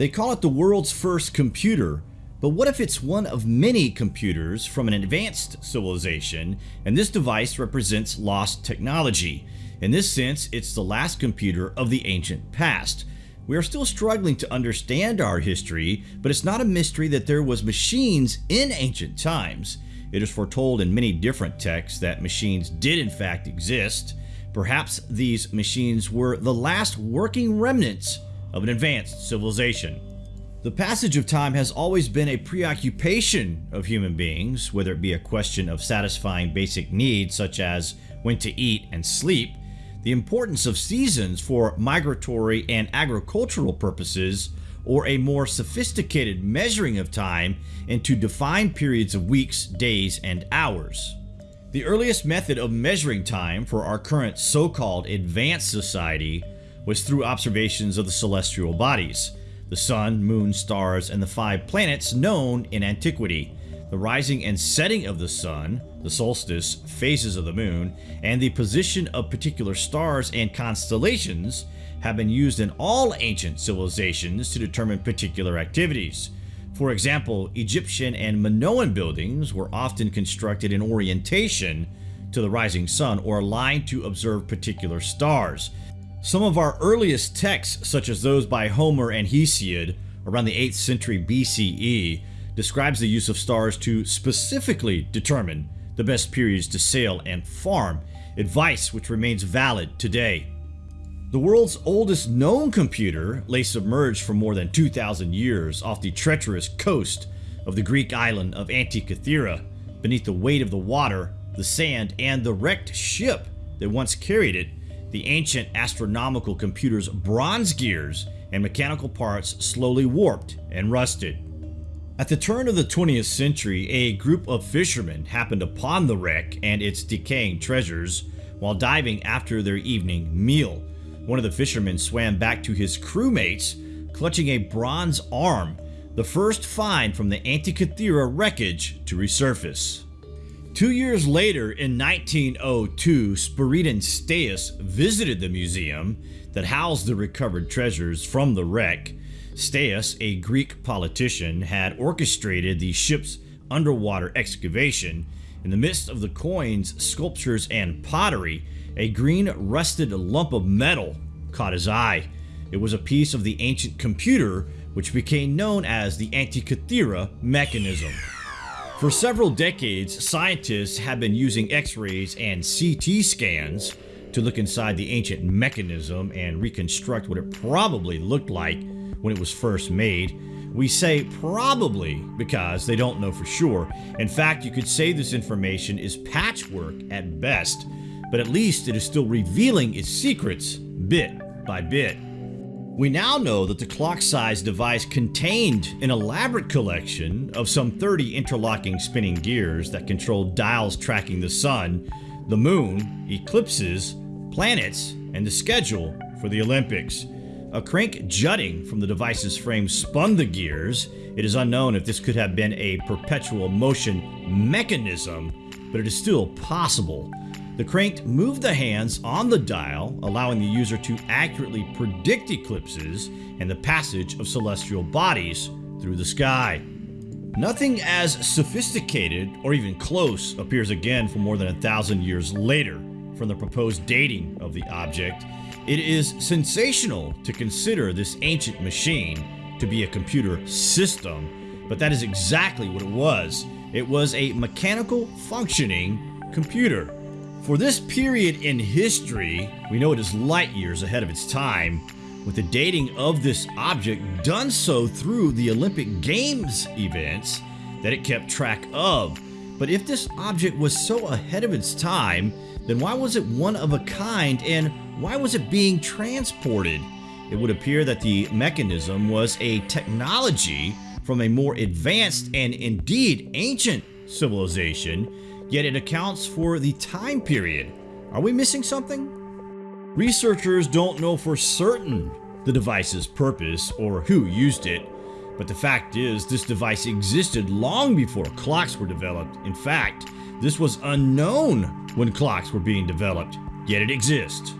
They call it the world's first computer, but what if it's one of many computers from an advanced civilization and this device represents lost technology? In this sense, it's the last computer of the ancient past. We are still struggling to understand our history, but it's not a mystery that there was machines in ancient times. It is foretold in many different texts that machines did in fact exist. Perhaps these machines were the last working remnants of an advanced civilization. The passage of time has always been a preoccupation of human beings, whether it be a question of satisfying basic needs such as when to eat and sleep, the importance of seasons for migratory and agricultural purposes, or a more sophisticated measuring of time into defined periods of weeks, days, and hours. The earliest method of measuring time for our current so-called advanced society was through observations of the celestial bodies, the sun, moon, stars, and the five planets known in antiquity, the rising and setting of the sun, the solstice, phases of the moon, and the position of particular stars and constellations have been used in all ancient civilizations to determine particular activities. For example, Egyptian and Minoan buildings were often constructed in orientation to the rising sun or aligned to observe particular stars. Some of our earliest texts, such as those by Homer and Hesiod around the 8th century BCE, describes the use of stars to specifically determine the best periods to sail and farm, advice which remains valid today. The world's oldest known computer lay submerged for more than 2,000 years off the treacherous coast of the Greek island of Antikythera, beneath the weight of the water, the sand, and the wrecked ship that once carried it. The ancient astronomical computer's bronze gears and mechanical parts slowly warped and rusted. At the turn of the 20th century, a group of fishermen happened upon the wreck and its decaying treasures while diving after their evening meal. One of the fishermen swam back to his crewmates, clutching a bronze arm, the first find from the Antikythera wreckage to resurface. Two years later, in 1902, Spiridon Stais visited the museum that housed the recovered treasures from the wreck Stais, a Greek politician, had orchestrated the ship's underwater excavation. In the midst of the coins, sculptures, and pottery, a green rusted lump of metal caught his eye. It was a piece of the ancient computer which became known as the Antikythera mechanism. For several decades, scientists have been using x-rays and CT scans to look inside the ancient mechanism and reconstruct what it probably looked like when it was first made. We say probably because they don't know for sure. In fact, you could say this information is patchwork at best, but at least it is still revealing its secrets bit by bit. We now know that the clock-sized device contained an elaborate collection of some 30 interlocking spinning gears that controlled dials tracking the sun, the moon, eclipses, planets, and the schedule for the Olympics. A crank jutting from the device's frame spun the gears. It is unknown if this could have been a perpetual motion mechanism, but it is still possible. The crank moved the hands on the dial, allowing the user to accurately predict eclipses and the passage of celestial bodies through the sky. Nothing as sophisticated or even close appears again for more than a thousand years later from the proposed dating of the object it is sensational to consider this ancient machine to be a computer system, but that is exactly what it was. It was a mechanical functioning computer. For this period in history, we know it is light years ahead of its time, with the dating of this object done so through the Olympic Games events that it kept track of. But if this object was so ahead of its time, then why was it one of a kind and why was it being transported? It would appear that the mechanism was a technology from a more advanced and indeed ancient civilization, yet it accounts for the time period. Are we missing something? Researchers don't know for certain the device's purpose or who used it, but the fact is this device existed long before clocks were developed. In fact, this was unknown when clocks were being developed, yet it exists.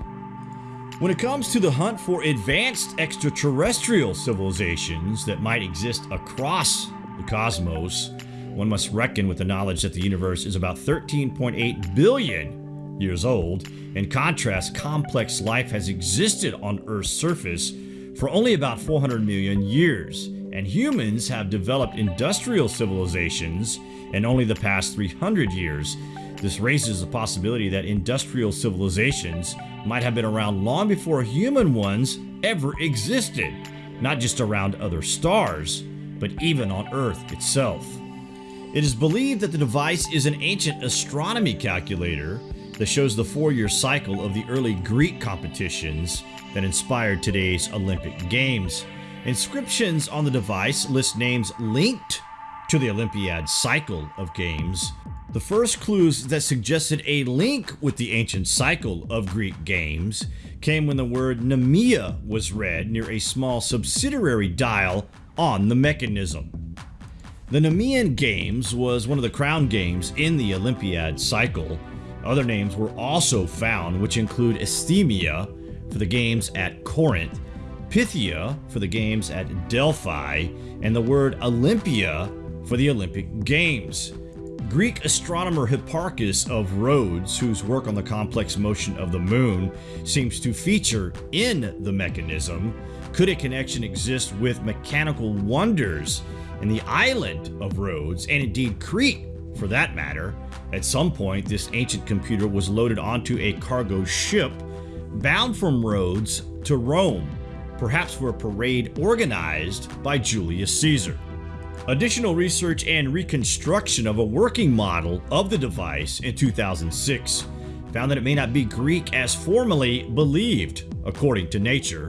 When it comes to the hunt for advanced extraterrestrial civilizations that might exist across the cosmos, one must reckon with the knowledge that the universe is about 13.8 billion years old. In contrast, complex life has existed on Earth's surface for only about 400 million years, and humans have developed industrial civilizations in only the past 300 years. This raises the possibility that industrial civilizations might have been around long before human ones ever existed, not just around other stars, but even on Earth itself. It is believed that the device is an ancient astronomy calculator that shows the four-year cycle of the early Greek competitions that inspired today's Olympic Games. Inscriptions on the device list names linked to the Olympiad cycle of games the first clues that suggested a link with the ancient cycle of Greek games came when the word Nemea was read near a small subsidiary dial on the mechanism. The Nemean Games was one of the crown games in the Olympiad cycle. Other names were also found which include Isthmia for the games at Corinth, Pythia for the games at Delphi, and the word Olympia for the Olympic Games. Greek astronomer Hipparchus of Rhodes, whose work on the complex motion of the moon seems to feature in the mechanism, could a connection exist with mechanical wonders in the island of Rhodes, and indeed Crete for that matter? At some point, this ancient computer was loaded onto a cargo ship bound from Rhodes to Rome, perhaps for a parade organized by Julius Caesar. Additional research and reconstruction of a working model of the device in 2006 found that it may not be Greek as formerly believed, according to Nature.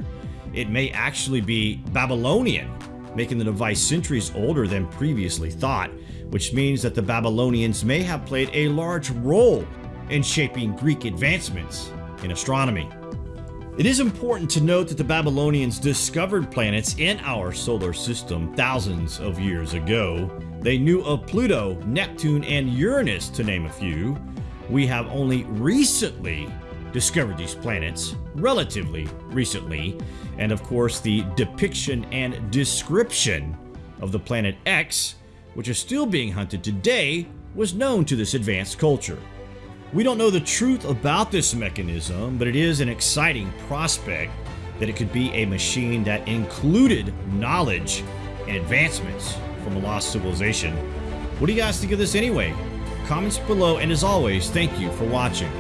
It may actually be Babylonian, making the device centuries older than previously thought, which means that the Babylonians may have played a large role in shaping Greek advancements in astronomy. It is important to note that the Babylonians discovered planets in our solar system thousands of years ago. They knew of Pluto, Neptune, and Uranus, to name a few. We have only recently discovered these planets, relatively recently, and of course the depiction and description of the planet X, which is still being hunted today, was known to this advanced culture. We don't know the truth about this mechanism, but it is an exciting prospect that it could be a machine that included knowledge and advancements from a lost civilization. What do you guys think of this anyway? Comments below, and as always, thank you for watching.